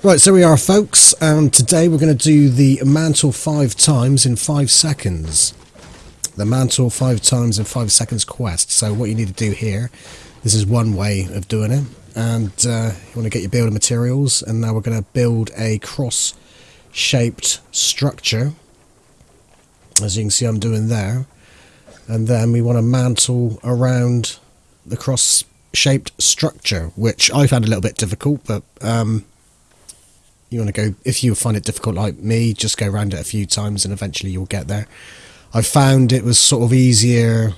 Right, so we are, folks, and today we're going to do the mantle five times in five seconds. The mantle five times in five seconds quest. So what you need to do here, this is one way of doing it, and uh, you want to get your building materials, and now we're going to build a cross-shaped structure, as you can see I'm doing there, and then we want to mantle around the cross-shaped structure, which I found a little bit difficult, but um, you want to go if you find it difficult like me just go around it a few times and eventually you'll get there i found it was sort of easier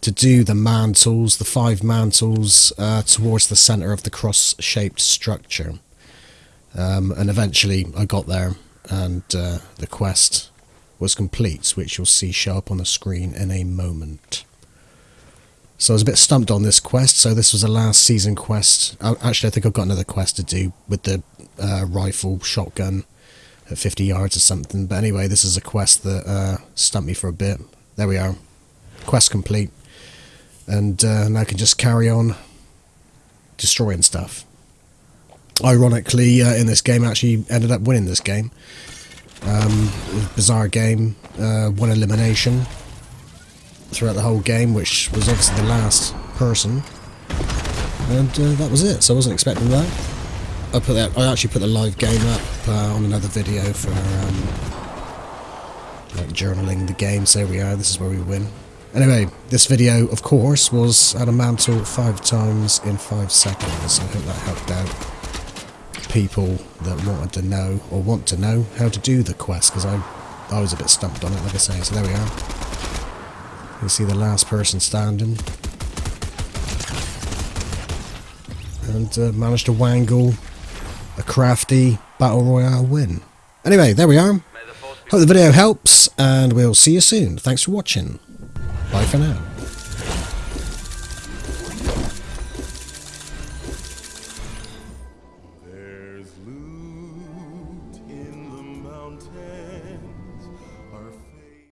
to do the mantles the five mantles uh, towards the center of the cross shaped structure um, and eventually i got there and uh, the quest was complete which you'll see show up on the screen in a moment so I was a bit stumped on this quest. So this was a last season quest. Actually, I think I've got another quest to do with the uh, rifle shotgun at 50 yards or something. But anyway, this is a quest that uh, stumped me for a bit. There we are. Quest complete. And uh, now I can just carry on destroying stuff. Ironically, uh, in this game, I actually ended up winning this game. Um, bizarre game. Uh, one elimination throughout the whole game, which was obviously the last person. And uh, that was it, so I wasn't expecting that. I put that. I actually put the live game up uh, on another video for um, like journaling the game. So we are. This is where we win. Anyway, this video, of course, was at a mantle five times in five seconds. I hope that helped out people that wanted to know or want to know how to do the quest because I, I was a bit stumped on it, like I say. So there we are. You see the last person standing. And uh, managed to wangle a crafty Battle Royale win. Anyway, there we are. Hope the video helps, and we'll see you soon. Thanks for watching. Bye for now. There's loot in the mountains.